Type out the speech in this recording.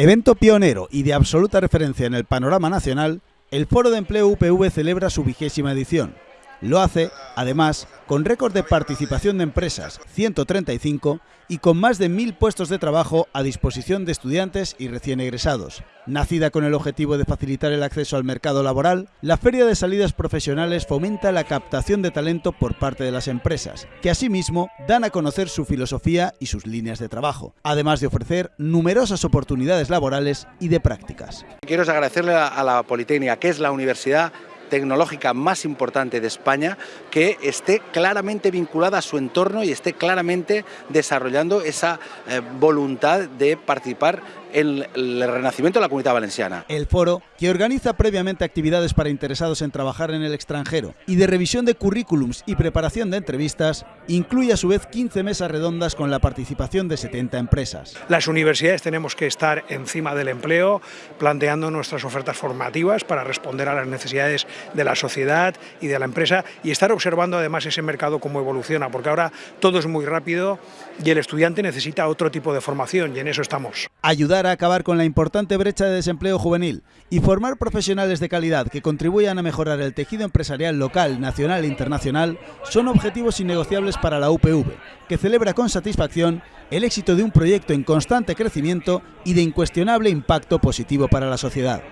Evento pionero y de absoluta referencia en el panorama nacional, el Foro de Empleo UPV celebra su vigésima edición. Lo hace, además, con récord de participación de empresas, 135, y con más de mil puestos de trabajo a disposición de estudiantes y recién egresados. Nacida con el objetivo de facilitar el acceso al mercado laboral, la Feria de Salidas Profesionales fomenta la captación de talento por parte de las empresas, que asimismo dan a conocer su filosofía y sus líneas de trabajo, además de ofrecer numerosas oportunidades laborales y de prácticas. Quiero agradecerle a la Politécnica, que es la universidad tecnológica más importante de España que esté claramente vinculada a su entorno y esté claramente desarrollando esa eh, voluntad de participar en el renacimiento de la comunidad valenciana. El foro, que organiza previamente actividades para interesados en trabajar en el extranjero y de revisión de currículums y preparación de entrevistas, incluye a su vez 15 mesas redondas con la participación de 70 empresas. Las universidades tenemos que estar encima del empleo, planteando nuestras ofertas formativas para responder a las necesidades de la sociedad y de la empresa y estar observando además ese mercado cómo evoluciona, porque ahora todo es muy rápido y el estudiante necesita otro tipo de formación y en eso estamos. Ayudar a acabar con la importante brecha de desempleo juvenil y formar profesionales de calidad que contribuyan a mejorar el tejido empresarial local, nacional e internacional son objetivos innegociables para la UPV, que celebra con satisfacción el éxito de un proyecto en constante crecimiento y de incuestionable impacto positivo para la sociedad.